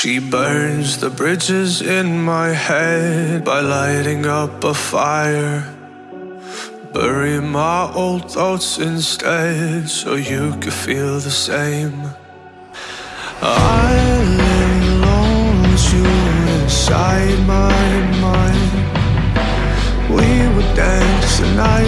She burns the bridges in my head by lighting up a fire. Bury my old thoughts instead so you could feel the same. I lay alone with you inside my mind. We would dance the night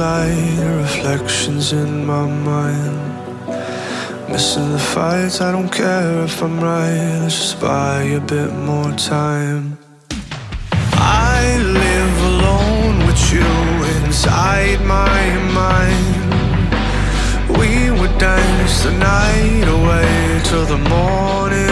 morning light, reflections in my mind. Missing the fights, I don't care if I'm right. Let's just buy a bit more time. I live alone with you inside my mind. We would dance the night away till the morning.